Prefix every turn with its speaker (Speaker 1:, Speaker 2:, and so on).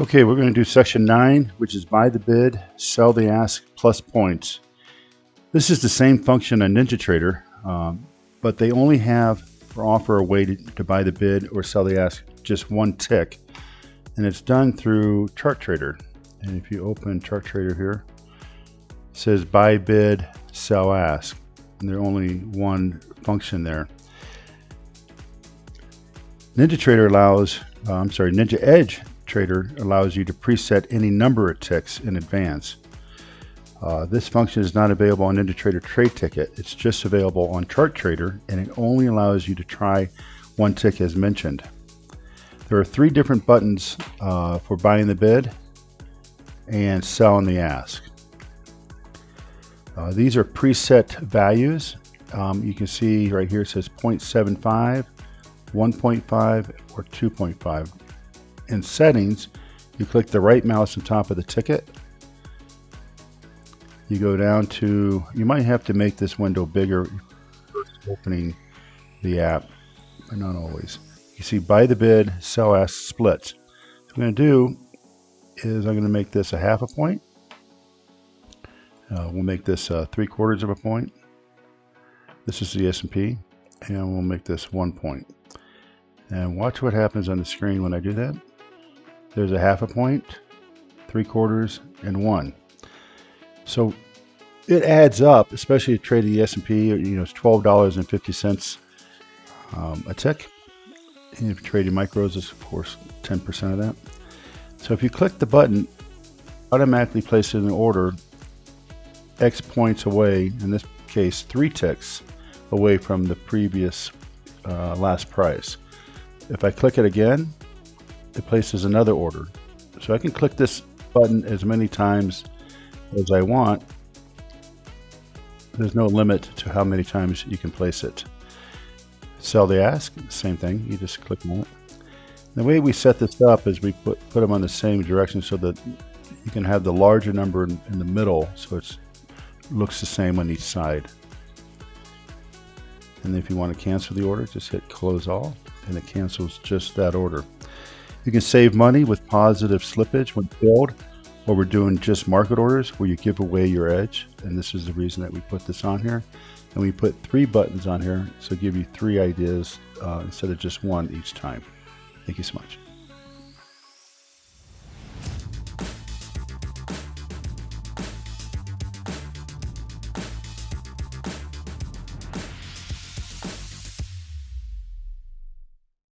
Speaker 1: Okay, we're going to do section 9, which is buy the bid, sell the ask, plus points. This is the same function on NinjaTrader, um, but they only have or offer a way to, to buy the bid or sell the ask just one tick. And it's done through ChartTrader. And if you open ChartTrader here, it says buy bid, sell ask. And there's only one function there. NinjaTrader allows, uh, I'm sorry, Ninja Edge Trader allows you to preset any number of ticks in advance. Uh, this function is not available on NinjaTrader Trade Ticket. It's just available on ChartTrader, and it only allows you to try one tick as mentioned. There are three different buttons uh, for buying the bid and selling the ask. Uh, these are preset values. Um, you can see right here it says 0.75, 1.5, or 2.5. In settings, you click the right mouse on top of the ticket. You go down to, you might have to make this window bigger opening the app, but not always. You see buy the bid, sell ask splits. What I'm going to do is I'm going to make this a half a point. Uh, we'll make this uh, three quarters of a point. This is the S&P, and we'll make this one point. And watch what happens on the screen when I do that. There's a half a point, three quarters, and one. So it adds up, especially trade the S&P, you know, it's $12.50 um, a tick. And if you're trading micros, it's of course 10% of that. So if you click the button, automatically place it in order X points away, in this case, three ticks away from the previous uh, last price. If I click it again, it places another order. So I can click this button as many times as I want. There's no limit to how many times you can place it. Sell the ask, same thing. You just click on it. The way we set this up is we put, put them on the same direction so that you can have the larger number in, in the middle so it looks the same on each side. And if you want to cancel the order, just hit close all and it cancels just that order. You can save money with positive slippage when filled, or we're doing just market orders where you give away your edge. And this is the reason that we put this on here. And we put three buttons on here, so give you three ideas uh, instead of just one each time. Thank you so much.